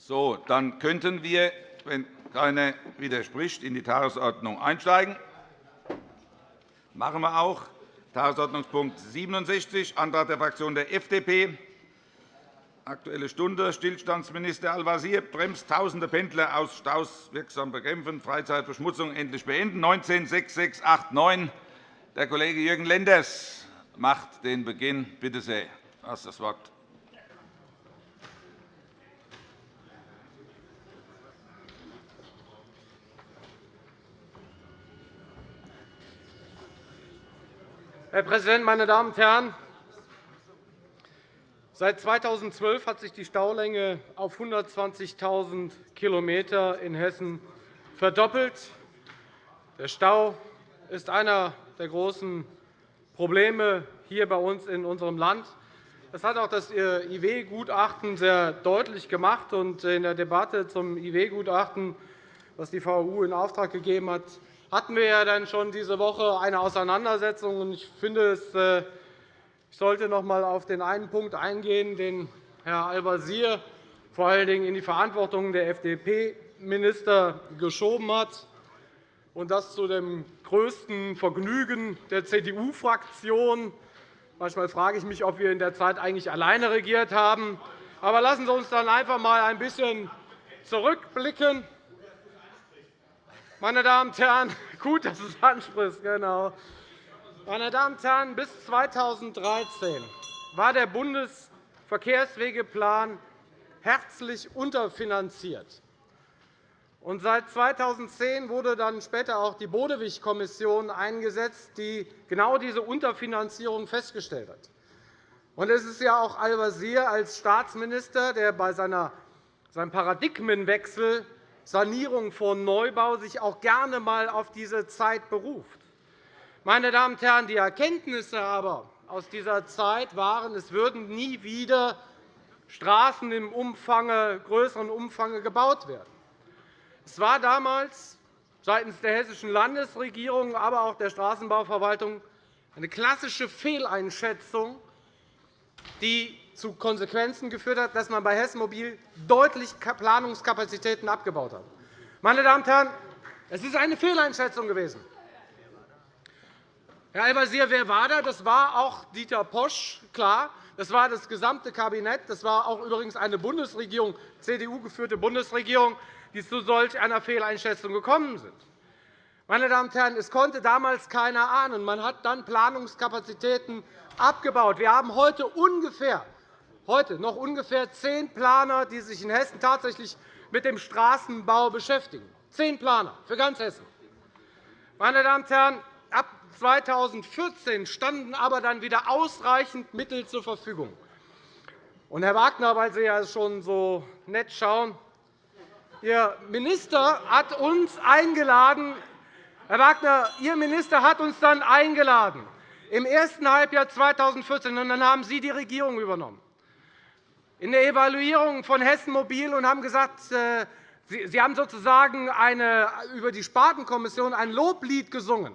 So, dann könnten wir, wenn keiner widerspricht, in die Tagesordnung einsteigen. Das machen wir auch. Tagesordnungspunkt 67, Antrag der Fraktion der FDP. Aktuelle Stunde. Stillstandsminister Al-Wazir bremst tausende Pendler aus Staus wirksam bekämpfen, Freizeitverschmutzung endlich beenden. 196689. Der Kollege Jürgen Lenders macht den Beginn. Bitte sehr. Du hast das Wort. Herr Präsident, meine Damen und Herren! Seit 2012 hat sich die Staulänge auf 120.000 km in Hessen verdoppelt. Der Stau ist einer der großen Probleme hier bei uns in unserem Land. Das hat auch das IW-Gutachten sehr deutlich gemacht. In der Debatte zum IW-Gutachten, das die VU in Auftrag gegeben hat, hatten wir ja dann schon diese Woche eine Auseinandersetzung. Ich finde, äh, ich sollte noch einmal auf den einen Punkt eingehen, den Herr Al-Wazir vor allen Dingen in die Verantwortung der FDP-Minister geschoben hat, und das zu dem größten Vergnügen der CDU-Fraktion. Manchmal frage ich mich, ob wir in der Zeit eigentlich alleine regiert haben. Aber lassen Sie uns dann einfach einmal ein bisschen zurückblicken. Meine Damen und Herren, gut, dass es anspricht, genau. Meine Damen und Herren, bis 2013 war der Bundesverkehrswegeplan herzlich unterfinanziert. Und seit 2010 wurde dann später auch die Bodewig-Kommission eingesetzt, die genau diese Unterfinanzierung festgestellt hat. Und es ist ja auch Al-Wazir als Staatsminister, der bei seinem Paradigmenwechsel Sanierung vor Neubau sich auch gerne einmal auf diese Zeit beruft. Meine Damen und Herren, die Erkenntnisse aber aus dieser Zeit waren, es würden nie wieder Straßen im Umfang, größeren Umfang gebaut werden. Es war damals seitens der Hessischen Landesregierung, aber auch der Straßenbauverwaltung eine klassische Fehleinschätzung, die zu Konsequenzen geführt hat, dass man bei Hessen Mobil deutlich Planungskapazitäten abgebaut hat. Meine Damen und Herren, es ist eine Fehleinschätzung gewesen. Herr Al-Wazir, wer war da? Das war auch Dieter Posch, klar. Das war das gesamte Kabinett. Das war auch übrigens eine Bundesregierung, CDU-geführte Bundesregierung, die zu solch einer Fehleinschätzung gekommen sind. Meine Damen und Herren, es konnte damals keiner ahnen. Man hat dann Planungskapazitäten abgebaut. Wir haben heute ungefähr heute noch ungefähr zehn Planer, die sich in Hessen tatsächlich mit dem Straßenbau beschäftigen. Zehn Planer für ganz Hessen. Meine Damen und Herren, ab 2014 standen aber dann wieder ausreichend Mittel zur Verfügung. Und, Herr Wagner, weil Sie ja schon so nett schauen, Ihr Minister hat uns eingeladen, Herr Wagner, Ihr Minister hat uns dann eingeladen im ersten Halbjahr 2014, und dann haben Sie die Regierung übernommen in der Evaluierung von Hessen Mobil und haben gesagt, äh, Sie haben sozusagen eine, über die Spartenkommission ein Loblied gesungen.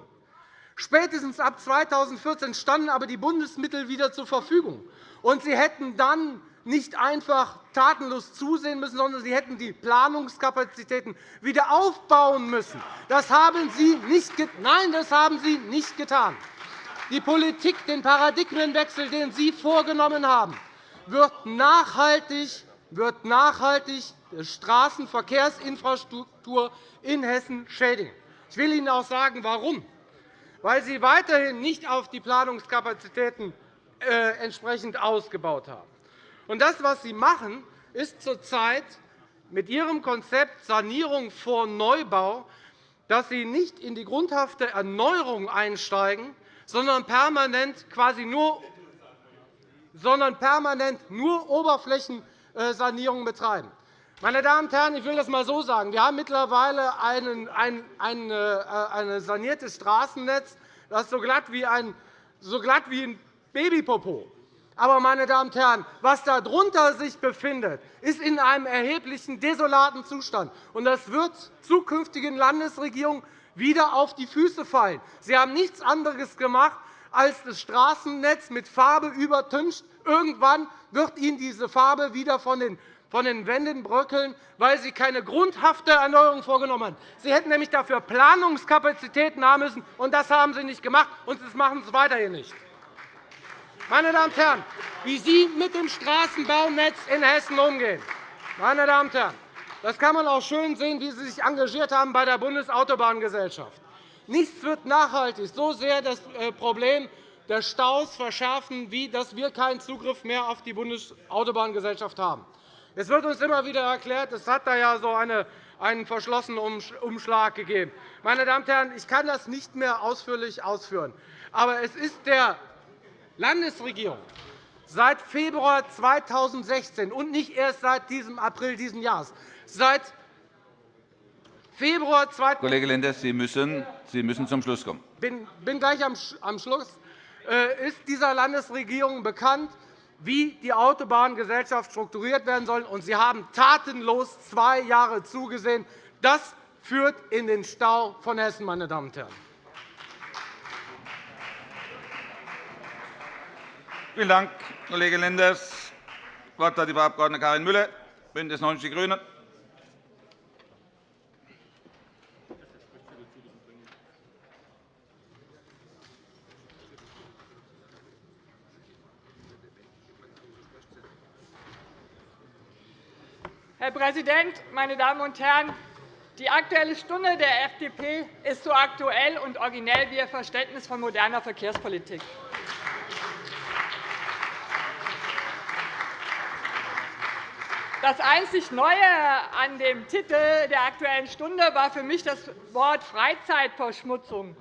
Spätestens ab 2014 standen aber die Bundesmittel wieder zur Verfügung. Und Sie hätten dann nicht einfach tatenlos zusehen müssen, sondern Sie hätten die Planungskapazitäten wieder aufbauen müssen. Das haben Sie nicht Nein, das haben Sie nicht getan. Die Politik, den Paradigmenwechsel, den Sie vorgenommen haben, wird nachhaltig, wird nachhaltig die Straßenverkehrsinfrastruktur in Hessen schädigen. Ich will Ihnen auch sagen, warum. Weil Sie weiterhin nicht auf die Planungskapazitäten äh, entsprechend ausgebaut haben. Und das, was Sie machen, ist zurzeit mit Ihrem Konzept Sanierung vor Neubau, dass Sie nicht in die grundhafte Erneuerung einsteigen, sondern permanent quasi nur sondern permanent nur Oberflächensanierung betreiben. Meine Damen und Herren, ich will das einmal so sagen. Wir haben mittlerweile ein, ein, ein, ein saniertes Straßennetz, das so glatt wie ein, so glatt wie ein Babypopo. Aber, meine Damen und Herren, was darunter sich befindet, ist in einem erheblichen desolaten Zustand. Und das wird zukünftigen Landesregierungen wieder auf die Füße fallen. Sie haben nichts anderes gemacht, als das Straßennetz mit Farbe übertüncht. Irgendwann wird Ihnen diese Farbe wieder von den von den Wänden bröckeln, weil Sie keine grundhafte Erneuerung vorgenommen haben. Sie hätten nämlich dafür Planungskapazitäten haben müssen, und das haben Sie nicht gemacht, und das machen Sie weiterhin nicht. Meine Damen und Herren, wie Sie mit dem Straßenbaunetz in Hessen umgehen, meine Damen und Herren, das kann man auch schön sehen, wie Sie sich engagiert haben bei der Bundesautobahngesellschaft. Nichts wird nachhaltig so sehr das äh, Problem der Staus verschärfen, wie dass wir keinen Zugriff mehr auf die Bundesautobahngesellschaft haben. Es wird uns immer wieder erklärt, es hat da ja so eine, einen verschlossenen Umschlag gegeben. Meine Damen und Herren, ich kann das nicht mehr ausführlich ausführen. Aber es ist der Landesregierung seit Februar 2016 und nicht erst seit diesem April dieses Jahres, seit Februar 2016 Kollege Lenders, Sie müssen, Sie müssen zum Schluss kommen. Ich bin gleich am Schluss. Äh, ist dieser Landesregierung bekannt, wie die Autobahngesellschaft strukturiert werden soll. Und Sie haben tatenlos zwei Jahre zugesehen. Das führt in den Stau von Hessen, meine Damen und Herren. Vielen Dank, Kollege Lenders. Das Wort hat die Frau Abg. Karin Müller, BÜNDNIS 90 die GRÜNEN. Herr Präsident, meine Damen und Herren! Die Aktuelle Stunde der FDP ist so aktuell und originell wie Ihr Verständnis von moderner Verkehrspolitik. Das einzig Neue an dem Titel der Aktuellen Stunde war für mich das Wort Freizeitverschmutzung.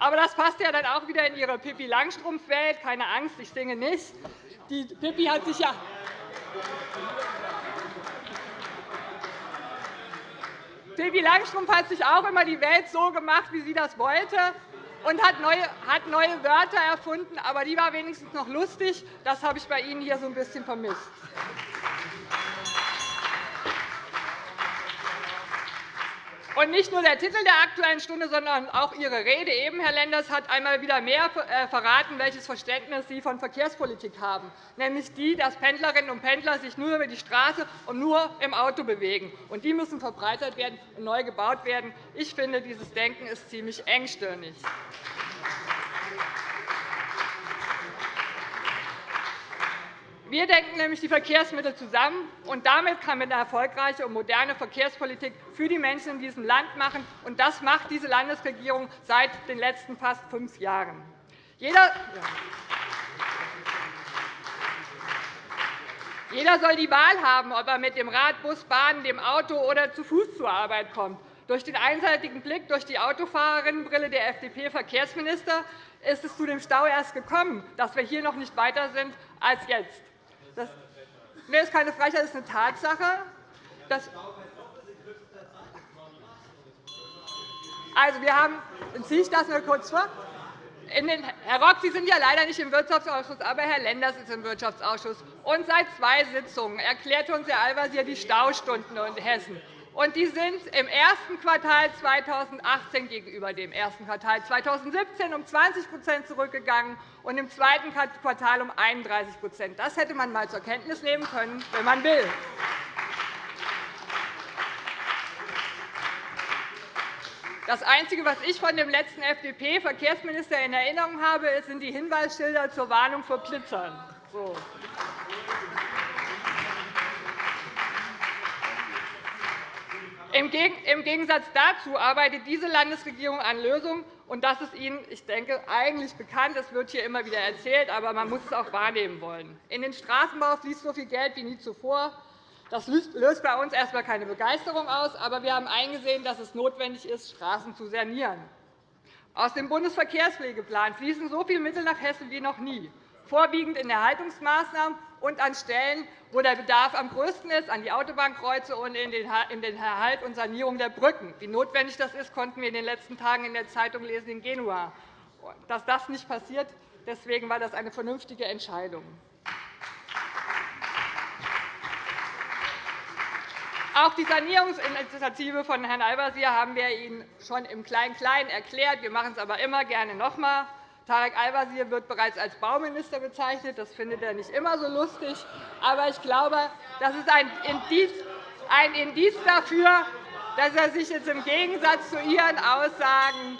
Aber das passt ja dann auch wieder in Ihre Pippi Langstrumpf-Welt. Keine Angst, ich singe nicht. Die Pippi hat sich ja Pippi Langstrumpf hat sich auch immer die Welt so gemacht, wie sie das wollte und hat neue, hat neue Wörter erfunden. Aber die war wenigstens noch lustig. Das habe ich bei Ihnen hier so ein bisschen vermisst. Und nicht nur der Titel der Aktuellen Stunde, sondern auch Ihre Rede eben, Herr Lenders, hat einmal wieder mehr äh, verraten, welches Verständnis Sie von Verkehrspolitik haben, nämlich die, dass Pendlerinnen und Pendler sich nur über die Straße und nur im Auto bewegen. Und die müssen verbreitert werden und neu gebaut werden. Ich finde, dieses Denken ist ziemlich engstirnig. Wir denken nämlich die Verkehrsmittel zusammen, und damit kann man eine erfolgreiche und moderne Verkehrspolitik für die Menschen in diesem Land machen. Und das macht diese Landesregierung seit den letzten fast fünf Jahren. Jeder Jeder soll die Wahl haben, ob er mit dem Rad, Bus, Bahn, dem Auto oder zu Fuß zur Arbeit kommt. Durch den einseitigen Blick durch die Autofahrerinnenbrille der FDP-Verkehrsminister ist es zu dem Stau erst gekommen, dass wir hier noch nicht weiter sind als jetzt. Das nee, ist keine Frechheit, das ist eine Tatsache. Das also, wir haben, ziehe ich das mal kurz vor. Den, Herr Rock, Sie sind ja leider nicht im Wirtschaftsausschuss, aber Herr Lenders ist im Wirtschaftsausschuss. Und seit zwei Sitzungen erklärt uns Herr Al-Wazir die Staustunden in Hessen und die sind im ersten Quartal 2018 gegenüber dem ersten Quartal 2017 um 20% zurückgegangen und im zweiten Quartal um 31% Das hätte man einmal zur Kenntnis nehmen können, wenn man will. Das Einzige, was ich von dem letzten FDP-Verkehrsminister in Erinnerung habe, sind die Hinweisschilder zur Warnung vor Blitzern. So. Im Gegensatz dazu arbeitet diese Landesregierung an Lösungen, und das ist Ihnen, ich denke, eigentlich bekannt. Es wird hier immer wieder erzählt, aber man muss es auch wahrnehmen wollen. In den Straßenbau fließt so viel Geld wie nie zuvor. Das löst bei uns erst einmal keine Begeisterung aus, aber wir haben eingesehen, dass es notwendig ist, Straßen zu sanieren. Aus dem Bundesverkehrspflegeplan fließen so viele Mittel nach Hessen wie noch nie vorwiegend in Erhaltungsmaßnahmen und an Stellen, wo der Bedarf am größten ist, an die Autobahnkreuze und in den Erhalt und Sanierung der Brücken. Wie notwendig das ist, konnten wir in den letzten Tagen in der Zeitung lesen in Genua. Dass das nicht passiert, deswegen war das eine vernünftige Entscheidung. Auch die Sanierungsinitiative von Herrn Al-Wazir haben wir Ihnen schon im Klein-Klein erklärt. Wir machen es aber immer gerne noch einmal. Tarek Al-Wazir wird bereits als Bauminister bezeichnet. Das findet er nicht immer so lustig. Aber ich glaube, das ist ein Indiz, dafür, dass er sich jetzt im Gegensatz zu Ihren Aussagen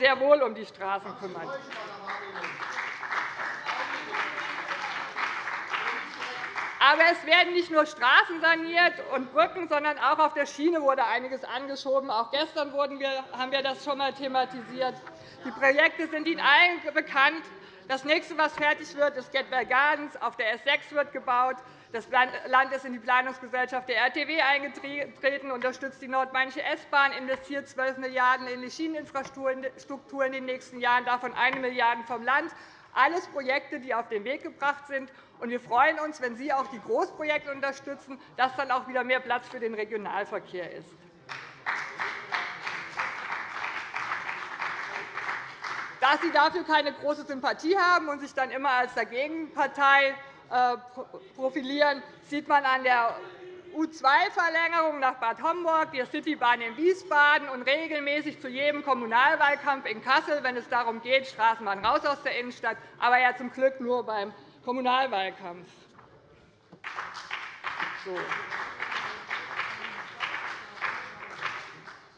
sehr wohl um die Straßen kümmert. Aber es werden nicht nur Straßen saniert und Brücken, sondern auch auf der Schiene wurde einiges angeschoben. Auch gestern haben wir das schon einmal thematisiert. Die Projekte sind Ihnen allen bekannt. Das nächste, was fertig wird, ist Gateway Gardens. Auf der S 6 wird gebaut. Das Land ist in die Planungsgesellschaft der RTW eingetreten, unterstützt die nordmainische S-Bahn, investiert 12 Milliarden € in die Schieneninfrastruktur in den nächsten Jahren, davon 1 Milliarde € vom Land. Alles Projekte, die auf den Weg gebracht sind. Wir freuen uns, wenn Sie auch die Großprojekte unterstützen, dass dann auch wieder mehr Platz für den Regionalverkehr ist. Da Sie dafür keine große Sympathie haben und sich dann immer als Dagegenpartei äh, profilieren, sieht man an der U2-Verlängerung nach Bad Homburg, der Citybahn in Wiesbaden und regelmäßig zu jedem Kommunalwahlkampf in Kassel, wenn es darum geht, Straßenbahn raus aus der Innenstadt, aber ja zum Glück nur beim Kommunalwahlkampf.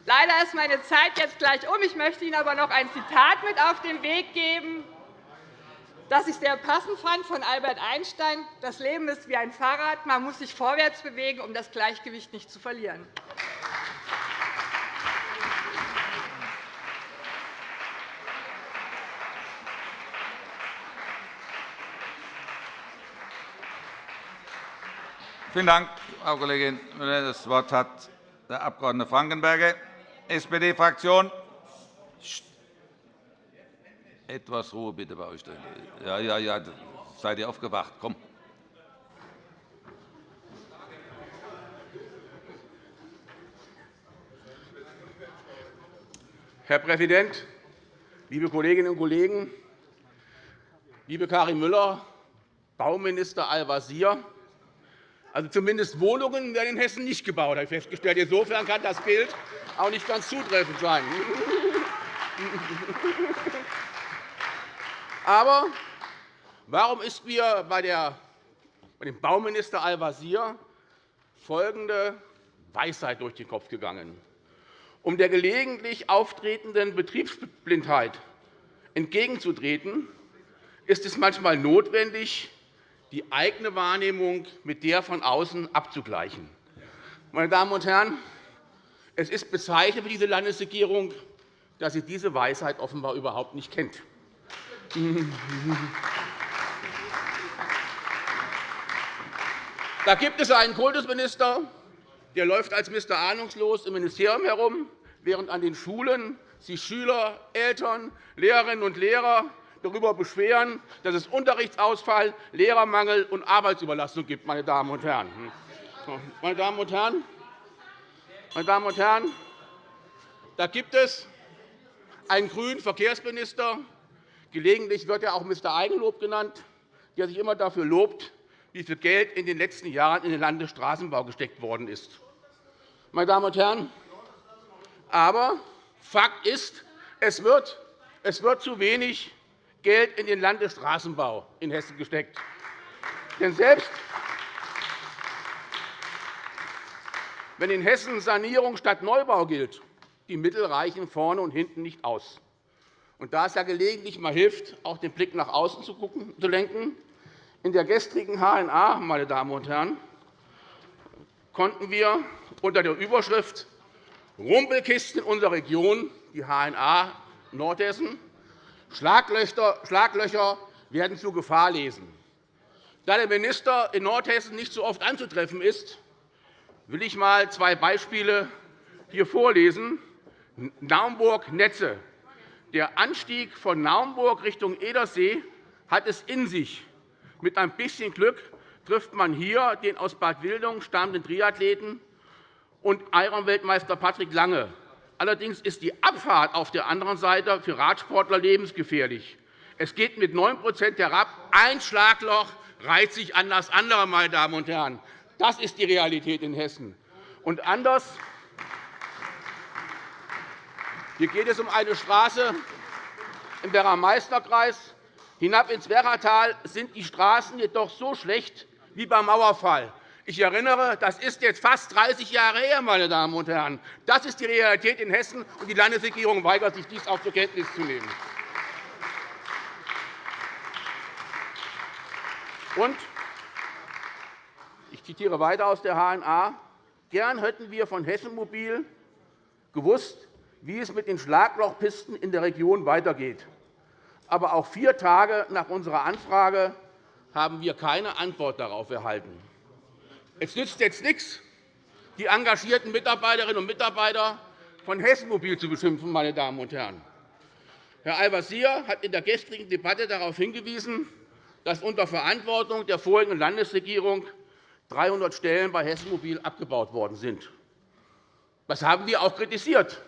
Leider ist meine Zeit jetzt gleich um. Ich möchte Ihnen aber noch ein Zitat mit auf den Weg geben, das ich sehr passend fand von Albert Einstein. Das Leben ist wie ein Fahrrad. Man muss sich vorwärts bewegen, um das Gleichgewicht nicht zu verlieren. Vielen Dank, Frau Kollegin Müller. Das Wort hat der Abg. Frankenberger, SPD-Fraktion. Etwas Ruhe bitte bei euch. Ja, ja, ja. Seid ihr aufgewacht? Komm. Herr Präsident, liebe Kolleginnen und Kollegen! Liebe Karin Müller, Bauminister Al-Wazir, also zumindest Wohnungen werden in Hessen nicht gebaut, habe ich festgestellt. Insofern kann das Bild auch nicht ganz zutreffend sein. Aber warum ist mir bei dem Bauminister Al-Wazir folgende Weisheit durch den Kopf gegangen? Um der gelegentlich auftretenden Betriebsblindheit entgegenzutreten, ist es manchmal notwendig, die eigene Wahrnehmung mit der von außen abzugleichen. Meine Damen und Herren, es ist bezeichnend für diese Landesregierung, dass sie diese Weisheit offenbar überhaupt nicht kennt. Da gibt es einen Kultusminister, der läuft als Mr. Ahnungslos im Ministerium herum, während an den Schulen sich Schüler, Eltern, Lehrerinnen und Lehrer darüber beschweren, dass es Unterrichtsausfall, Lehrermangel und Arbeitsüberlastung gibt. Meine Damen und Herren. Meine Damen und Herren, meine Damen und Herren, da gibt es einen grünen Verkehrsminister, gelegentlich wird er auch Mr. Eigenlob genannt, der sich immer dafür lobt, wie viel Geld in den letzten Jahren in den Landesstraßenbau gesteckt worden ist. Meine Damen und Herren, aber Fakt ist, es wird, es wird zu wenig Geld in den Landesstraßenbau in Hessen gesteckt. Denn selbst wenn in Hessen Sanierung statt Neubau gilt, die Mittel reichen vorne und hinten nicht aus. Und da es ja gelegentlich mal hilft, auch den Blick nach außen zu, gucken, zu lenken, in der gestrigen HNA, meine Damen und Herren, konnten wir unter der Überschrift Rumpelkisten in unserer Region, die HNA Nordhessen, Schlaglöcher werden zu Gefahr lesen. Da der Minister in Nordhessen nicht so oft anzutreffen ist, will ich einmal zwei Beispiele hier vorlesen. Naumburg-Netze. Der Anstieg von Naumburg Richtung Edersee hat es in sich. Mit ein bisschen Glück trifft man hier den aus Bad Wildung stammenden Triathleten und Ironweltmeister Patrick Lange. Allerdings ist die Abfahrt auf der anderen Seite für Radsportler lebensgefährlich. Es geht mit 9% herab. Ein Schlagloch reiht sich an das andere. Meine Damen und Herren. Das ist die Realität in Hessen. Und anders hier geht es um eine Straße, im Werra-Meißner-Kreis hinab ins Werratal sind die Straßen jedoch so schlecht wie beim Mauerfall. Ich erinnere, das ist jetzt fast 30 Jahre her, meine Damen und Herren. Das ist die Realität in Hessen, und die Landesregierung weigert sich, dies auch zur Kenntnis zu nehmen. Und ich zitiere weiter aus der HNA. Gern hätten wir von Hessen Mobil gewusst, wie es mit den Schlaglochpisten in der Region weitergeht. Aber auch vier Tage nach unserer Anfrage haben wir keine Antwort darauf erhalten. Es nützt jetzt nichts, die engagierten Mitarbeiterinnen und Mitarbeiter von Hessen Mobil zu beschimpfen. Meine Damen und Herren. Herr Al-Wazir hat in der gestrigen Debatte darauf hingewiesen, dass unter Verantwortung der vorigen Landesregierung 300 Stellen bei Hessen Mobil abgebaut worden sind. Das haben wir auch kritisiert.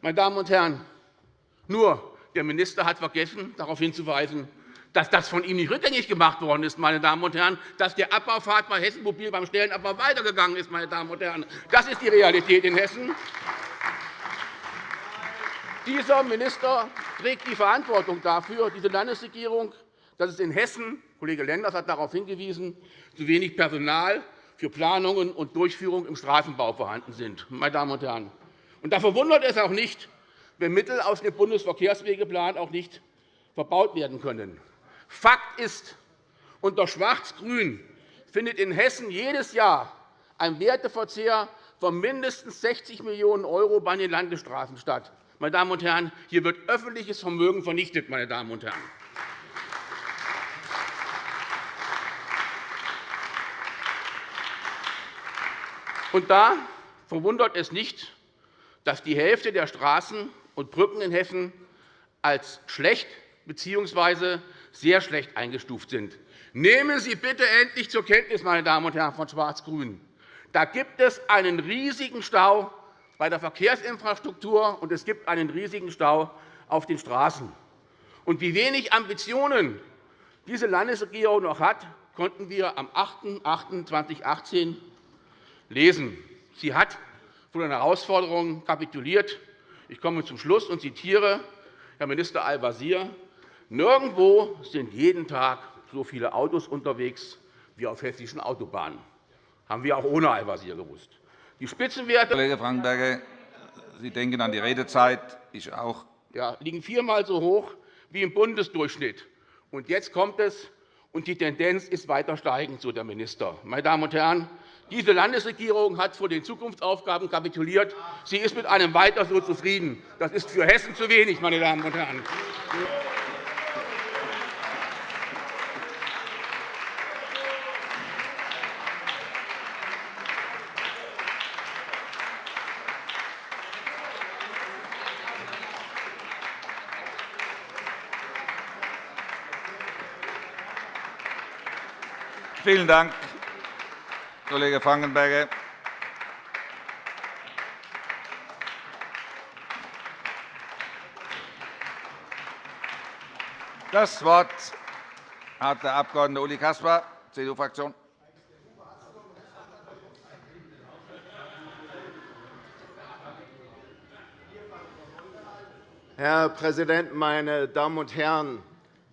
Meine Damen und Herren, nur der Minister hat vergessen, darauf hinzuweisen, dass das von ihm nicht rückgängig gemacht worden ist, meine Damen und Herren, dass der Abbaufahrt bei Hessen Mobil beim Stellenabbau weitergegangen ist. Meine Damen und Herren. Das ist die Realität in Hessen. Dieser Minister trägt die Verantwortung dafür, diese Landesregierung, dass es in Hessen, Kollege Lenders hat darauf hingewiesen, zu wenig Personal für Planungen und Durchführung im Straßenbau vorhanden sind. Meine Damen und Herren. Und da verwundert es auch nicht, wenn Mittel aus dem Bundesverkehrswegeplan auch nicht verbaut werden können. Fakt ist, unter Schwarz-Grün findet in Hessen jedes Jahr ein Werteverzehr von mindestens 60 Millionen € bei den Landesstraßen statt. Meine Damen und Herren, hier wird öffentliches Vermögen vernichtet. Meine Damen und Herren. Und da verwundert es nicht, dass die Hälfte der Straßen und Brücken in Hessen als schlecht bzw sehr schlecht eingestuft sind. Nehmen Sie bitte endlich zur Kenntnis, meine Damen und Herren von Schwarz-Grün. Da gibt es einen riesigen Stau bei der Verkehrsinfrastruktur, und es gibt einen riesigen Stau auf den Straßen. Und wie wenig Ambitionen diese Landesregierung noch hat, konnten wir am 8.8.2018 lesen. Sie hat vor den Herausforderungen kapituliert. Ich komme zum Schluss und zitiere Herr Minister Al-Wazir. Nirgendwo sind jeden Tag so viele Autos unterwegs wie auf hessischen Autobahnen. Das haben wir auch ohne Al-Wazir gewusst. Die Spitzenwerte Kollege Frankenberger, Sie denken an die Redezeit. Ich auch. Ja, liegen viermal so hoch wie im Bundesdurchschnitt. Und jetzt kommt es, und die Tendenz ist weiter steigend, so der Minister. Meine Damen und Herren, diese Landesregierung hat vor den Zukunftsaufgaben kapituliert. Sie ist mit einem Weiter so zufrieden. Das ist für Hessen zu wenig, meine Damen und Herren. Vielen Dank, Kollege Frankenberger. Das Wort hat der Abg. Uli Caspar, CDU-Fraktion. Herr Präsident, meine Damen und Herren!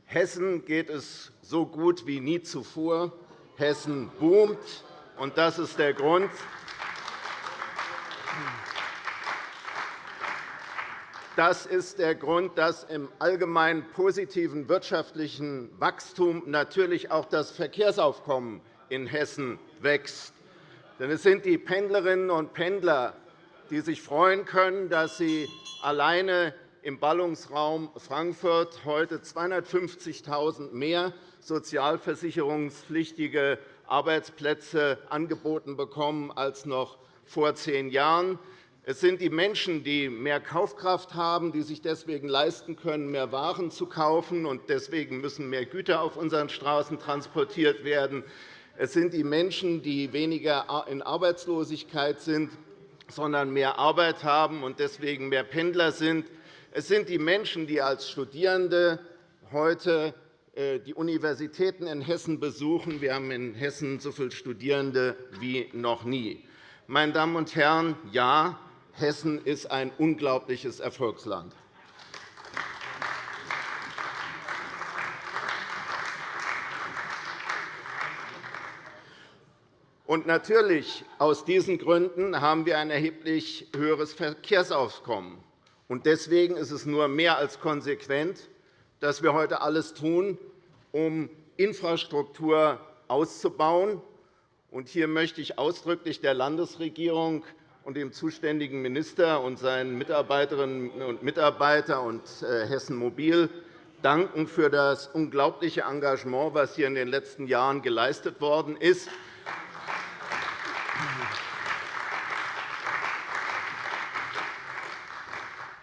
Hessen geht es so gut wie nie zuvor. Hessen boomt, und das ist der Grund. Das ist der Grund, dass im allgemein positiven wirtschaftlichen Wachstum natürlich auch das Verkehrsaufkommen in Hessen wächst. Denn es sind die Pendlerinnen und Pendler, die sich freuen können, dass sie alleine im Ballungsraum Frankfurt heute 250.000 mehr sozialversicherungspflichtige Arbeitsplätze angeboten bekommen als noch vor zehn Jahren. Es sind die Menschen, die mehr Kaufkraft haben, die sich deswegen leisten können, mehr Waren zu kaufen. und Deswegen müssen mehr Güter auf unseren Straßen transportiert werden. Es sind die Menschen, die weniger in Arbeitslosigkeit sind, sondern mehr Arbeit haben und deswegen mehr Pendler sind. Es sind die Menschen, die als Studierende heute äh, die Universitäten in Hessen besuchen. Wir haben in Hessen so viele Studierende wie noch nie. Meine Damen und Herren, ja, Hessen ist ein unglaubliches Erfolgsland. Und natürlich, aus diesen Gründen haben wir ein erheblich höheres Verkehrsaufkommen. Deswegen ist es nur mehr als konsequent, dass wir heute alles tun, um Infrastruktur auszubauen. Hier möchte ich ausdrücklich der Landesregierung und dem zuständigen Minister und seinen Mitarbeiterinnen und Mitarbeitern und äh, Hessen Mobil danken für das unglaubliche Engagement, das hier in den letzten Jahren geleistet worden ist.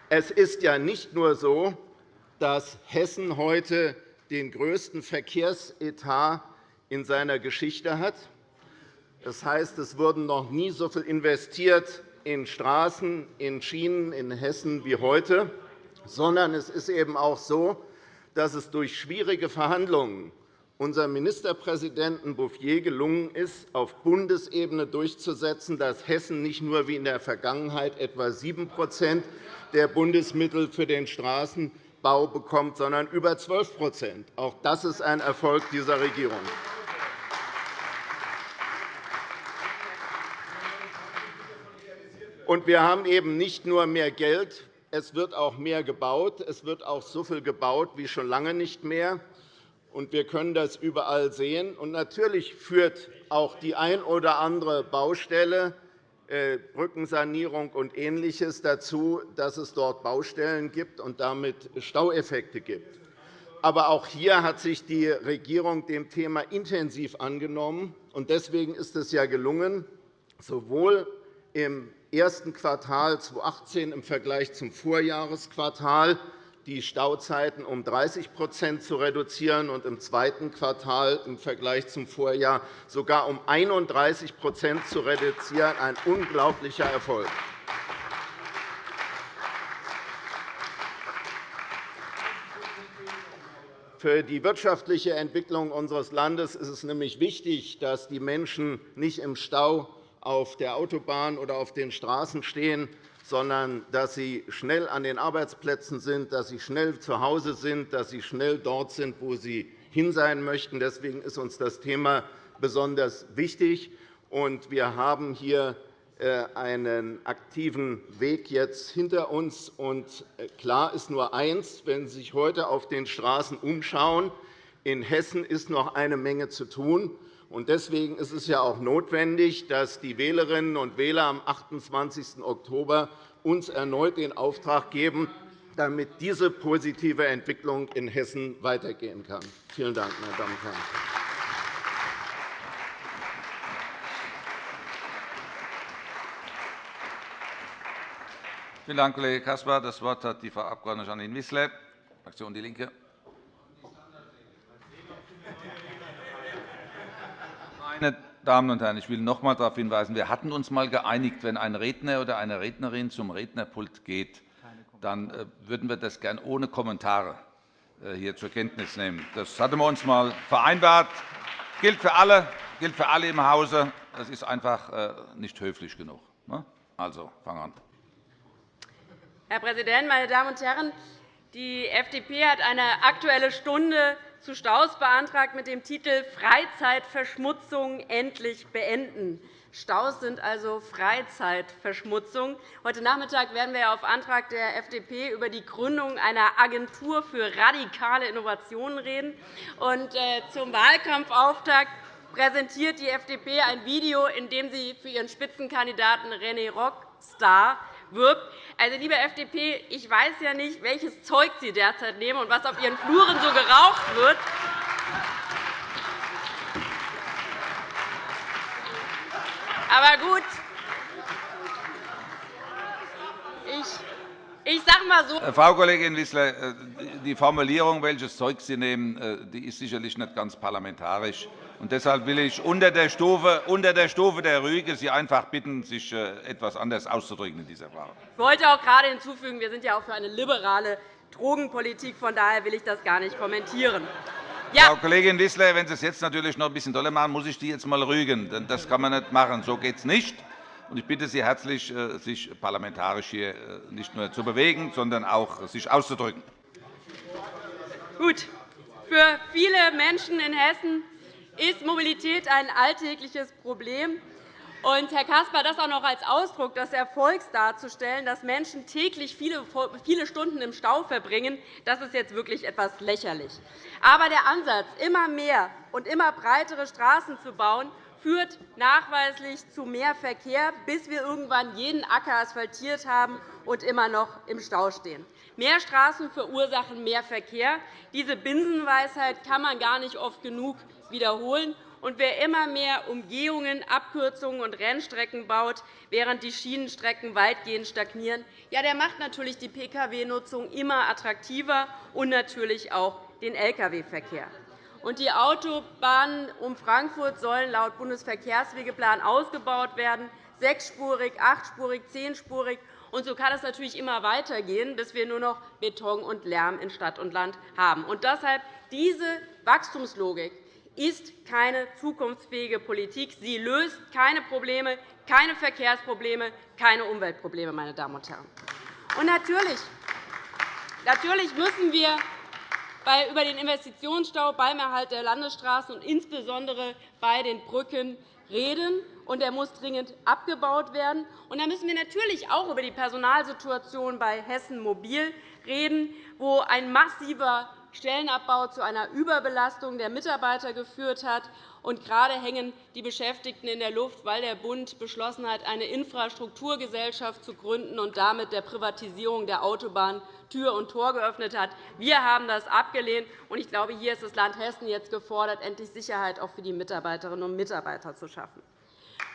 Es ist ja nicht nur so, dass Hessen heute den größten Verkehrsetat in seiner Geschichte hat. Das heißt, es wurden noch nie so viel investiert in Straßen, in Schienen in Hessen wie heute, sondern es ist eben auch so, dass es durch schwierige Verhandlungen unserem Ministerpräsidenten Bouffier gelungen ist, auf Bundesebene durchzusetzen, dass Hessen nicht nur wie in der Vergangenheit etwa 7% der Bundesmittel für den Straßenbau bekommt, sondern über 12% Auch das ist ein Erfolg dieser Regierung. Wir haben eben nicht nur mehr Geld, es wird auch mehr gebaut. Es wird auch so viel gebaut wie schon lange nicht mehr. Und wir können das überall sehen. Natürlich führt auch die ein oder andere Baustelle, Brückensanierung und Ähnliches dazu, dass es dort Baustellen gibt und damit Staueffekte gibt. Aber auch hier hat sich die Regierung dem Thema intensiv angenommen. Deswegen ist es ja gelungen, sowohl im ersten Quartal 2018 im Vergleich zum Vorjahresquartal die Stauzeiten um 30% zu reduzieren und im zweiten Quartal im Vergleich zum Vorjahr sogar um 31% zu reduzieren. Ein unglaublicher Erfolg. Für die wirtschaftliche Entwicklung unseres Landes ist es nämlich wichtig, dass die Menschen nicht im Stau auf der Autobahn oder auf den Straßen stehen, sondern dass sie schnell an den Arbeitsplätzen sind, dass sie schnell zu Hause sind, dass sie schnell dort sind, wo sie hin sein möchten. Deswegen ist uns das Thema besonders wichtig. Wir haben hier äh, einen aktiven Weg jetzt hinter uns. Äh, klar ist nur eins, wenn Sie sich heute auf den Straßen umschauen, in Hessen ist noch eine Menge zu tun. Deswegen ist es ja auch notwendig, dass die Wählerinnen und Wähler am 28. Oktober uns erneut den Auftrag geben, damit diese positive Entwicklung in Hessen weitergehen kann. Vielen Dank, meine Damen und Herren. Vielen Dank, Kollege Caspar. Das Wort hat die Frau Abg. Janine Wissler, Fraktion DIE LINKE. Meine Damen und Herren, ich will noch einmal darauf hinweisen, wir hatten uns einmal geeinigt, wenn ein Redner oder eine Rednerin zum Rednerpult geht, dann äh, würden wir das gern ohne Kommentare äh, hier zur Kenntnis nehmen. Das hatten wir uns einmal vereinbart. Das gilt für alle, gilt für alle im Hause. Das ist einfach äh, nicht höflich genug. Ne? Also, fang an. Herr Präsident, meine Damen und Herren! Die FDP hat eine Aktuelle Stunde zu Staus beantragt mit dem Titel Freizeitverschmutzung endlich beenden. Staus sind also Freizeitverschmutzung. Heute Nachmittag werden wir auf Antrag der FDP über die Gründung einer Agentur für radikale Innovationen reden. Äh, zum Wahlkampfauftakt präsentiert die FDP ein Video, in dem sie für ihren Spitzenkandidaten René Rockstar wirbt. Also, liebe FDP, ich weiß ja nicht, welches Zeug Sie derzeit nehmen und was auf Ihren Fluren so geraucht wird. Aber gut, Ich sage mal so. Äh, Frau Kollegin Wissler, äh, die Formulierung, welches Zeug Sie nehmen, äh, die ist sicherlich nicht ganz parlamentarisch. Und deshalb will ich unter der Stufe, unter der, Stufe der Rüge Sie einfach bitten, sich etwas anders auszudrücken in dieser Frage. Ich wollte auch gerade hinzufügen, wir sind ja auch für eine liberale Drogenpolitik. Von daher will ich das gar nicht kommentieren. Ja. Frau Kollegin Wissler, wenn Sie es jetzt natürlich noch ein bisschen doller machen, muss ich Sie jetzt einmal rügen. Das kann man nicht machen. So geht es nicht. Ich bitte Sie herzlich, äh, sich parlamentarisch hier äh, nicht nur zu bewegen, sondern auch sich auszudrücken. Gut. Für viele Menschen in Hessen ist Mobilität ein alltägliches Problem. Und, Herr Caspar, das auch noch als Ausdruck des Erfolgs darzustellen, dass Menschen täglich viele, viele Stunden im Stau verbringen, das ist jetzt wirklich etwas lächerlich. Aber der Ansatz, immer mehr und immer breitere Straßen zu bauen, führt nachweislich zu mehr Verkehr, bis wir irgendwann jeden Acker asphaltiert haben und immer noch im Stau stehen. Mehr Straßen verursachen mehr Verkehr. Diese Binsenweisheit kann man gar nicht oft genug wiederholen. Und wer immer mehr Umgehungen, Abkürzungen und Rennstrecken baut, während die Schienenstrecken weitgehend stagnieren, ja, der macht natürlich die Pkw-Nutzung immer attraktiver und natürlich auch den Lkw-Verkehr. Die Autobahnen um Frankfurt sollen laut Bundesverkehrswegeplan ausgebaut werden, sechsspurig, achtspurig, zehnspurig. Und so kann es natürlich immer weitergehen, bis wir nur noch Beton und Lärm in Stadt und Land haben. Und deshalb diese Wachstumslogik ist keine zukunftsfähige Politik. Sie löst keine Probleme, keine Verkehrsprobleme, keine Umweltprobleme. Meine Damen und Herren. Und natürlich, natürlich müssen wir über den Investitionsstau beim Erhalt der Landesstraßen und insbesondere bei den Brücken reden. Und er muss dringend abgebaut werden. Und dann müssen wir natürlich auch über die Personalsituation bei Hessen Mobil reden, wo ein massiver Stellenabbau zu einer Überbelastung der Mitarbeiter geführt hat. Und gerade hängen die Beschäftigten in der Luft, weil der Bund beschlossen hat, eine Infrastrukturgesellschaft zu gründen und damit der Privatisierung der Autobahn Tür und Tor geöffnet hat. Wir haben das abgelehnt. und Ich glaube, hier ist das Land Hessen jetzt gefordert, endlich Sicherheit auch für die Mitarbeiterinnen und Mitarbeiter zu schaffen.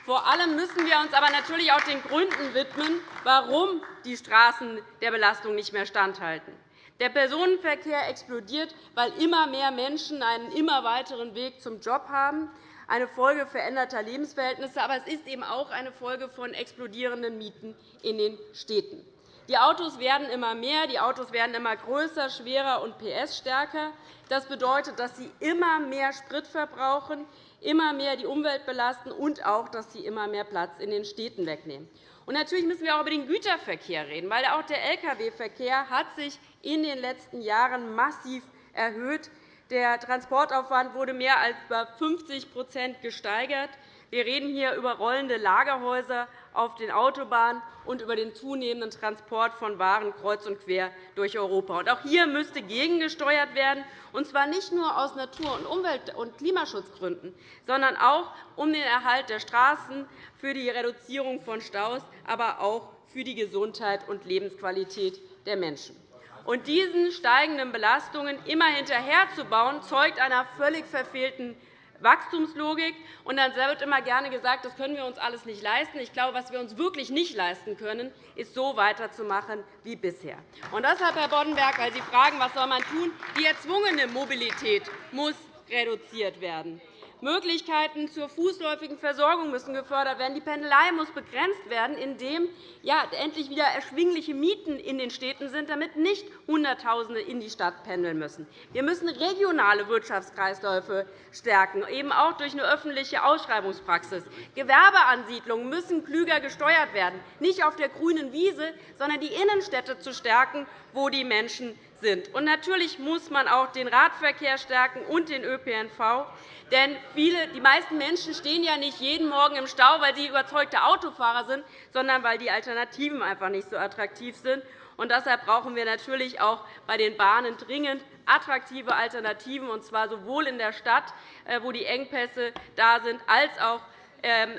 Vor allem müssen wir uns aber natürlich auch den Gründen widmen, warum die Straßen der Belastung nicht mehr standhalten. Der Personenverkehr explodiert, weil immer mehr Menschen einen immer weiteren Weg zum Job haben, eine Folge veränderter Lebensverhältnisse. Aber es ist eben auch eine Folge von explodierenden Mieten in den Städten. Die Autos werden immer mehr, die Autos werden immer größer, schwerer und PS-stärker. Das bedeutet, dass sie immer mehr Sprit verbrauchen, immer mehr die Umwelt belasten und auch, dass sie immer mehr Platz in den Städten wegnehmen. Natürlich müssen wir auch über den Güterverkehr reden, weil auch der Lkw-Verkehr hat sich in den letzten Jahren massiv erhöht. Der Transportaufwand wurde mehr als über 50% gesteigert. Wir reden hier über rollende Lagerhäuser auf den Autobahnen und über den zunehmenden Transport von Waren kreuz und quer durch Europa. Auch hier müsste gegengesteuert werden, und zwar nicht nur aus Natur-, und Umwelt- und Klimaschutzgründen, sondern auch um den Erhalt der Straßen, für die Reduzierung von Staus, aber auch für die Gesundheit und Lebensqualität der Menschen. Und diesen steigenden Belastungen immer hinterherzubauen, zeugt einer völlig verfehlten Wachstumslogik. Und dann wird immer gerne gesagt, das können wir uns alles nicht leisten. Ich glaube, was wir uns wirklich nicht leisten können, ist, so weiterzumachen wie bisher. Und deshalb, Herr Boddenberg, weil Sie fragen, was soll man tun, die erzwungene Mobilität muss reduziert werden. Möglichkeiten zur fußläufigen Versorgung müssen gefördert werden. Die Pendelei muss begrenzt werden, indem ja, endlich wieder erschwingliche Mieten in den Städten sind, damit nicht Hunderttausende in die Stadt pendeln müssen. Wir müssen regionale Wirtschaftskreisläufe stärken, eben auch durch eine öffentliche Ausschreibungspraxis. Gewerbeansiedlungen müssen klüger gesteuert werden, nicht auf der grünen Wiese, sondern die Innenstädte zu stärken, wo die Menschen sind. Und natürlich muss man auch den Radverkehr stärken und den ÖPNV. Denn viele, die meisten Menschen stehen ja nicht jeden Morgen im Stau, weil sie überzeugte Autofahrer sind, sondern weil die Alternativen einfach nicht so attraktiv sind. Und deshalb brauchen wir natürlich auch bei den Bahnen dringend attraktive Alternativen, und zwar sowohl in der Stadt, äh, wo die Engpässe da sind, als auch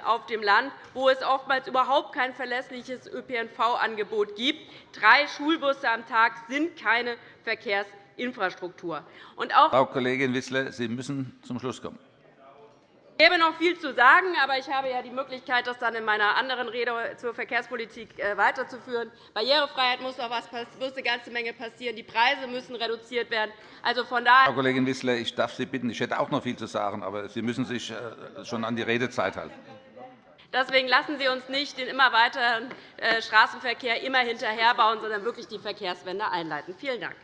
auf dem Land, wo es oftmals überhaupt kein verlässliches ÖPNV-Angebot gibt. Drei Schulbusse am Tag sind keine Verkehrsinfrastruktur. Frau Kollegin Wissler, Sie müssen zum Schluss kommen. Ich gäbe noch viel zu sagen, aber ich habe ja die Möglichkeit, das dann in meiner anderen Rede zur Verkehrspolitik äh, weiterzuführen. Barrierefreiheit muss noch was, muss eine ganze Menge passieren. Die Preise müssen reduziert werden. Also von daher Frau Kollegin Wissler, ich darf Sie bitten, ich hätte auch noch viel zu sagen, aber Sie müssen sich äh, schon an die Redezeit halten. Deswegen lassen Sie uns nicht den immer weiteren äh, Straßenverkehr immer hinterherbauen, sondern wirklich die Verkehrswende einleiten. Vielen Dank.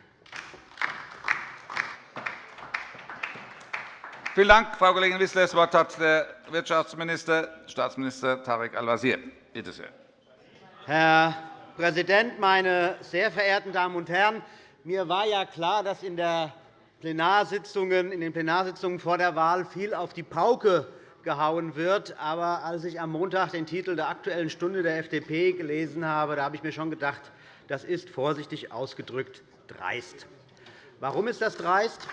Vielen Dank, Frau Kollegin Wissler. Das Wort hat der Wirtschaftsminister, Staatsminister Tarek Al-Wazir. Bitte sehr. Herr Präsident, meine sehr verehrten Damen und Herren! Mir war ja klar, dass in Plenarsitzungen, in den Plenarsitzungen vor der Wahl viel auf die Pauke gehauen wird. Aber als ich am Montag den Titel der Aktuellen Stunde der FDP gelesen habe, da habe ich mir schon gedacht, das ist vorsichtig ausgedrückt dreist. Warum ist das dreist?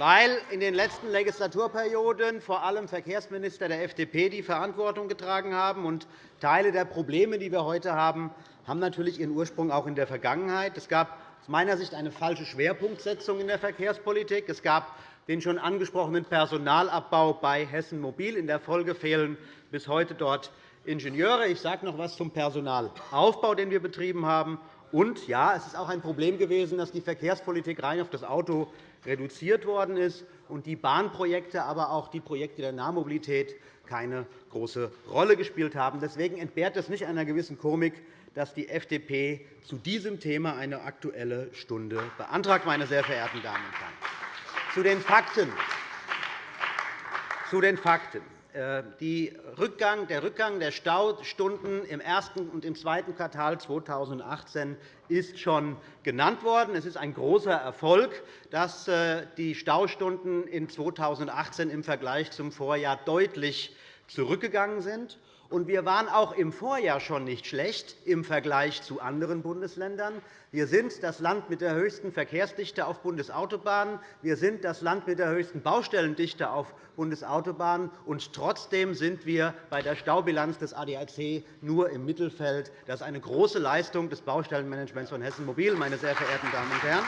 Weil in den letzten Legislaturperioden vor allem Verkehrsminister der FDP die Verantwortung getragen haben. Und Teile der Probleme, die wir heute haben, haben natürlich ihren Ursprung auch in der Vergangenheit. Es gab aus meiner Sicht eine falsche Schwerpunktsetzung in der Verkehrspolitik. Es gab den schon angesprochenen Personalabbau bei Hessen Mobil. In der Folge fehlen bis heute dort Ingenieure. Ich sage noch etwas zum Personalaufbau, den wir betrieben haben. Und ja, es ist auch ein Problem gewesen, dass die Verkehrspolitik rein auf das Auto reduziert worden ist und die Bahnprojekte, aber auch die Projekte der Nahmobilität keine große Rolle gespielt haben. Deswegen entbehrt es nicht einer gewissen Komik, dass die FDP zu diesem Thema eine Aktuelle Stunde beantragt, meine sehr verehrten Damen und Herren. Zu den Fakten. Zu den Fakten. Äh, Rückgang, der Rückgang der Staustunden im ersten und im zweiten Quartal 2018 ist schon genannt worden. Es ist ein großer Erfolg, dass äh, die Staustunden in 2018 im Vergleich zum Vorjahr deutlich zurückgegangen sind. Wir waren auch im Vorjahr schon nicht schlecht im Vergleich zu anderen Bundesländern. Wir sind das Land mit der höchsten Verkehrsdichte auf Bundesautobahnen. Wir sind das Land mit der höchsten Baustellendichte auf Bundesautobahnen. Und trotzdem sind wir bei der Staubilanz des ADAC nur im Mittelfeld. Das ist eine große Leistung des Baustellenmanagements von Hessen Mobil, meine sehr verehrten Damen und Herren.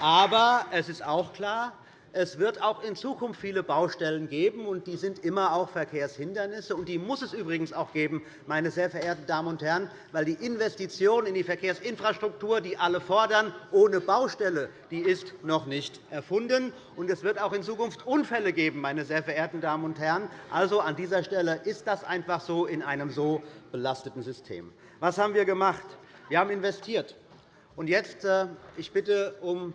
Aber es ist auch klar, es wird auch in Zukunft viele Baustellen geben, und die sind immer auch Verkehrshindernisse. Und die muss es übrigens auch geben, meine sehr verehrten Damen und Herren, weil die Investition in die Verkehrsinfrastruktur, die alle fordern, ohne Baustelle, die ist noch nicht erfunden. Und es wird auch in Zukunft Unfälle geben, meine sehr verehrten Damen und Herren. Also an dieser Stelle ist das einfach so in einem so belasteten System. Was haben wir gemacht? Wir haben investiert. Und jetzt, äh, ich bitte um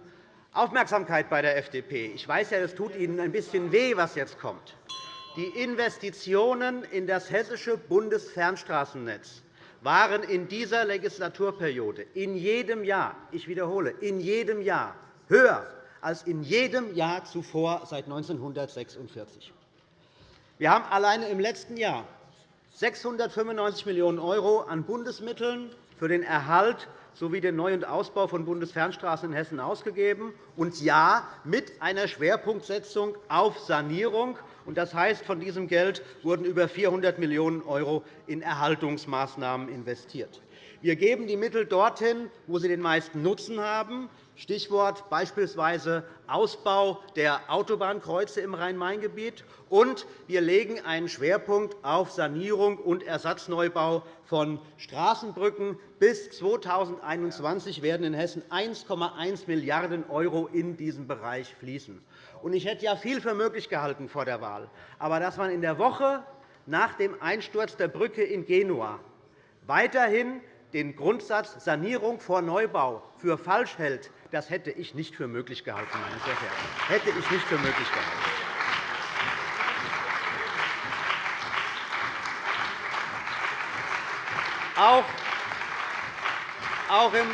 Aufmerksamkeit bei der FDP. Ich weiß ja, es tut Ihnen ein bisschen weh, was jetzt kommt. Die Investitionen in das hessische Bundesfernstraßennetz waren in dieser Legislaturperiode in jedem Jahr, ich wiederhole, in jedem Jahr höher als in jedem Jahr zuvor seit 1946. Wir haben alleine im letzten Jahr 695 Millionen € an Bundesmitteln für den Erhalt sowie den Neu- und Ausbau von Bundesfernstraßen in Hessen ausgegeben, und ja, mit einer Schwerpunktsetzung auf Sanierung. Das heißt, von diesem Geld wurden über 400 Millionen € in Erhaltungsmaßnahmen investiert. Wir geben die Mittel dorthin, wo sie den meisten Nutzen haben, Stichwort beispielsweise Ausbau der Autobahnkreuze im Rhein-Main-Gebiet. Und wir legen einen Schwerpunkt auf Sanierung und Ersatzneubau von Straßenbrücken. Bis 2021 werden in Hessen 1,1 Milliarden € in diesem Bereich fließen. Ich hätte ja viel für möglich gehalten vor der Wahl. Aber dass man in der Woche nach dem Einsturz der Brücke in Genua weiterhin den Grundsatz Sanierung vor Neubau für falsch hält, das hätte ich nicht für möglich gehalten, meine sehr verehrten. Hätte ich nicht für möglich gehalten. Auch, auch im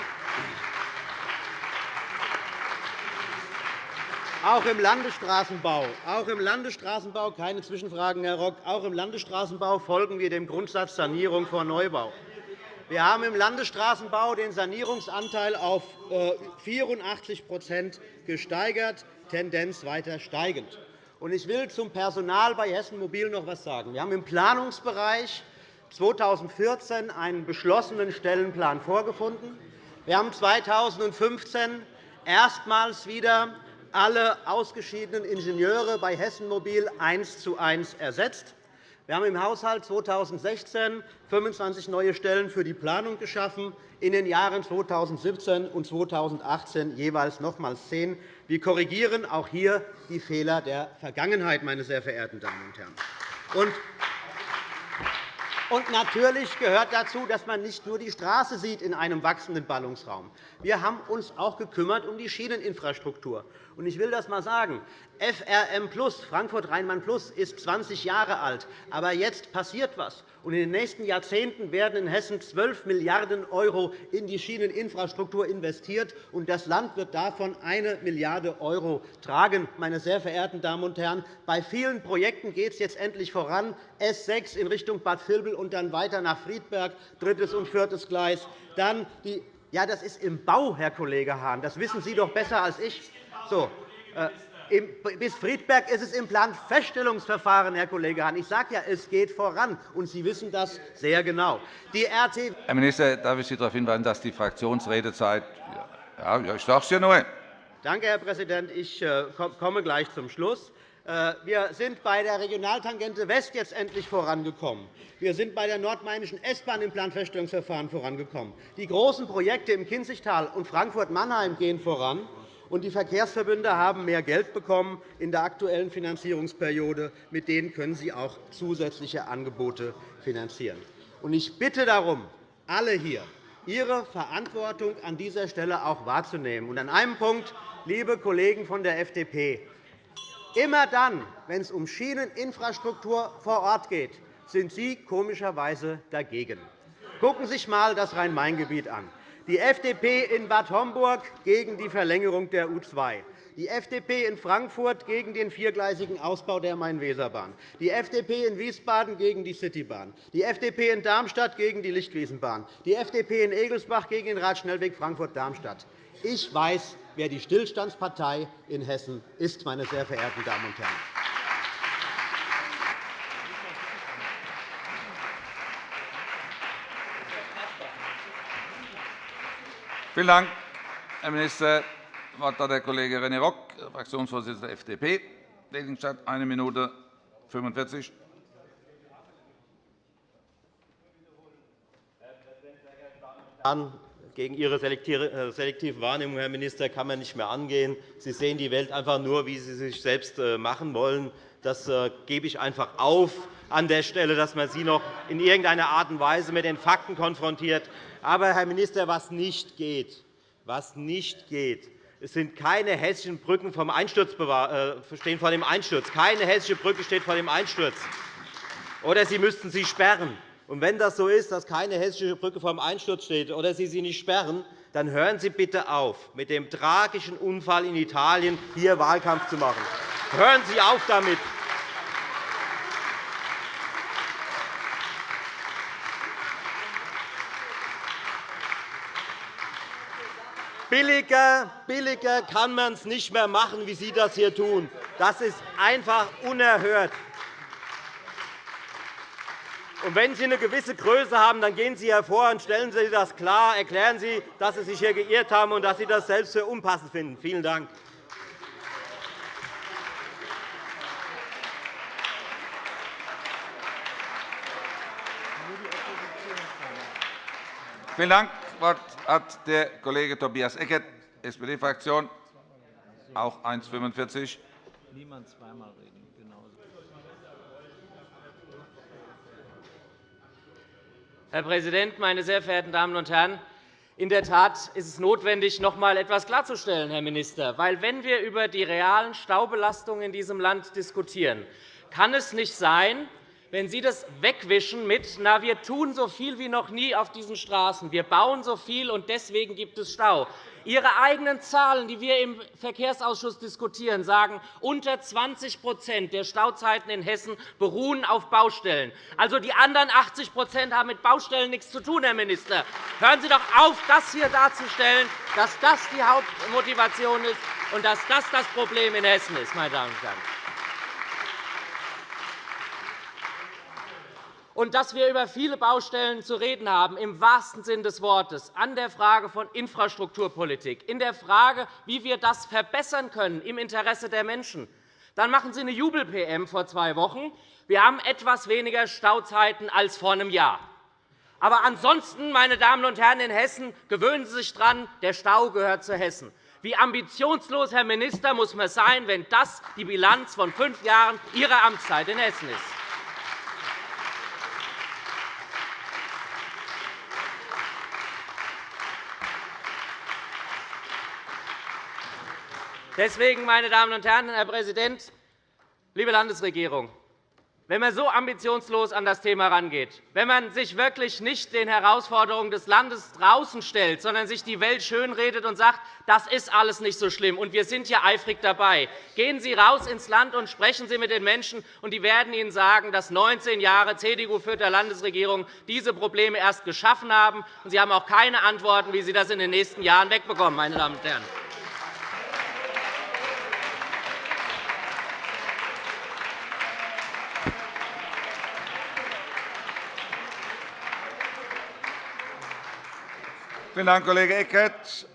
Auch im Landesstraßenbau, auch im Landesstraßenbau keine Zwischenfragen, Herr Rock. Auch im Landesstraßenbau folgen wir dem Grundsatz Sanierung vor Neubau. Wir haben im Landesstraßenbau den Sanierungsanteil auf 84% äh, gesteigert, Tendenz weiter steigend. Ich will zum Personal bei Hessen Mobil noch etwas sagen. Wir haben im Planungsbereich 2014 einen beschlossenen Stellenplan vorgefunden. Wir haben 2015 erstmals wieder alle ausgeschiedenen Ingenieure bei Hessen Mobil eins zu eins ersetzt. Wir haben im Haushalt 2016 25 neue Stellen für die Planung geschaffen, in den Jahren 2017 und 2018 jeweils nochmals zehn. Wir korrigieren auch hier die Fehler der Vergangenheit, meine sehr verehrten Damen und Herren. Und natürlich gehört dazu, dass man nicht nur die Straße sieht in einem wachsenden Ballungsraum. Wir haben uns auch gekümmert um die Schieneninfrastruktur. Ich will das einmal sagen. FRM Frankfurt Rheinland Plus ist 20 Jahre alt. Aber jetzt passiert etwas. Und in den nächsten Jahrzehnten werden in Hessen 12 Milliarden € in die Schieneninfrastruktur investiert, und das Land wird davon 1 Milliarde € tragen. Meine sehr verehrten Damen und Herren, bei vielen Projekten geht es jetzt endlich voran. S 6 in Richtung Bad Vilbel und dann weiter nach Friedberg, drittes und viertes Gleis. Dann die ja, das ist im Bau, Herr Kollege Hahn. Das wissen Sie doch besser als ich. So, äh, bis Friedberg ist es im Planfeststellungsverfahren, Herr Kollege Hahn. Ich sage ja, es geht voran, und Sie wissen das sehr genau. Die RT Herr Minister, darf ich Sie darauf hinweisen, dass die Fraktionsredezeit ja, ich sage es ja nur. Danke, Herr Präsident. Ich äh, komme gleich zum Schluss. Äh, wir sind bei der Regionaltangente West jetzt endlich vorangekommen. Wir sind bei der nordmainischen S-Bahn im Planfeststellungsverfahren vorangekommen. Die großen Projekte im Kinzigtal und Frankfurt-Mannheim gehen voran. Und die Verkehrsverbünde haben mehr Geld bekommen in der aktuellen Finanzierungsperiode. Mit denen können sie auch zusätzliche Angebote finanzieren. Ich bitte darum, alle hier, Ihre Verantwortung an dieser Stelle auch wahrzunehmen. An einem Punkt, liebe Kollegen von der FDP, immer dann, wenn es um Schieneninfrastruktur vor Ort geht, sind Sie komischerweise dagegen. Gucken Sie sich einmal das Rhein-Main-Gebiet an die FDP in Bad Homburg gegen die Verlängerung der U 2 die FDP in Frankfurt gegen den viergleisigen Ausbau der Main-Weser-Bahn, die FDP in Wiesbaden gegen die Citybahn, die FDP in Darmstadt gegen die Lichtwiesenbahn, die FDP in Egelsbach gegen den Radschnellweg Frankfurt-Darmstadt. Ich weiß, wer die Stillstandspartei in Hessen ist, meine sehr verehrten Damen und Herren. Vielen Dank, Herr Minister. Das Wort hat der Kollege René Rock, Fraktionsvorsitzender der FDP, Seligenstadt, 1 Minute 45. Gegen Ihre äh, selektive Wahrnehmung, Herr Minister, kann man nicht mehr angehen. Sie sehen die Welt einfach nur, wie Sie sich selbst äh, machen wollen. Das äh, gebe ich einfach auf an der Stelle, dass man Sie noch in irgendeiner Art und Weise mit den Fakten konfrontiert. Aber, Herr Minister, was nicht geht, was nicht geht, es sind keine hessischen Brücken vom Einsturz äh, stehen vor dem Einsturz. Keine hessische Brücke steht vor dem Einsturz. Oder Sie müssten sie sperren. Und wenn das so ist, dass keine hessische Brücke vor dem Einsturz steht oder Sie sie nicht sperren, dann hören Sie bitte auf, mit dem tragischen Unfall in Italien hier Wahlkampf zu machen. Hören Sie auf damit. Billiger, billiger kann man es nicht mehr machen, wie Sie das hier tun. Das ist einfach unerhört. Und wenn Sie eine gewisse Größe haben, dann gehen Sie hervor und stellen Sie das klar, erklären Sie, dass Sie sich hier geirrt haben und dass Sie das selbst für unpassend finden. Vielen Dank. Vielen Dank. Das Wort hat der Kollege Tobias Eckert, SPD-Fraktion, auch 1,45. Niemand zweimal reden. Herr Präsident, meine sehr verehrten Damen und Herren! In der Tat ist es notwendig, noch einmal etwas klarzustellen, Herr Minister. Weil, wenn wir über die realen Staubelastungen in diesem Land diskutieren, kann es nicht sein, wenn Sie das wegwischen mit, na, wir tun so viel wie noch nie auf diesen Straßen, wir bauen so viel, und deswegen gibt es Stau. Ihre eigenen Zahlen, die wir im Verkehrsausschuss diskutieren, sagen, unter 20% der Stauzeiten in Hessen beruhen auf Baustellen. Also die anderen 80% haben mit Baustellen nichts zu tun, Herr Minister. Hören Sie doch auf, das hier darzustellen, dass das die Hauptmotivation ist und dass das das Problem in Hessen ist, meine Damen und Herren. Und dass wir über viele Baustellen zu reden haben, im wahrsten Sinne des Wortes, an der Frage von Infrastrukturpolitik, in der Frage, wie wir das verbessern können im Interesse der Menschen. Dann machen Sie eine Jubel-PM vor zwei Wochen. Wir haben etwas weniger Stauzeiten als vor einem Jahr. Aber ansonsten, meine Damen und Herren in Hessen, gewöhnen Sie sich daran, der Stau gehört zu Hessen. Wie ambitionslos, Herr Minister, muss man sein, wenn das die Bilanz von fünf Jahren Ihrer Amtszeit in Hessen ist? Deswegen, meine Damen und Herren, Herr Präsident, liebe Landesregierung, wenn man so ambitionslos an das Thema herangeht, wenn man sich wirklich nicht den Herausforderungen des Landes draußen stellt, sondern sich die Welt schönredet und sagt, das ist alles nicht so schlimm, und wir sind hier eifrig dabei. Gehen Sie raus ins Land und sprechen Sie mit den Menschen, und die werden Ihnen sagen, dass 19 Jahre CDU-führter Landesregierung diese Probleme erst geschaffen haben. Und Sie haben auch keine Antworten, wie Sie das in den nächsten Jahren wegbekommen, meine Damen und Herren. Vielen Dank, Kollege Eckert.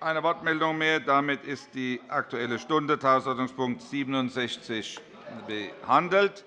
Eine Wortmeldung mehr. Damit ist die Aktuelle Stunde, Tagesordnungspunkt 67, behandelt.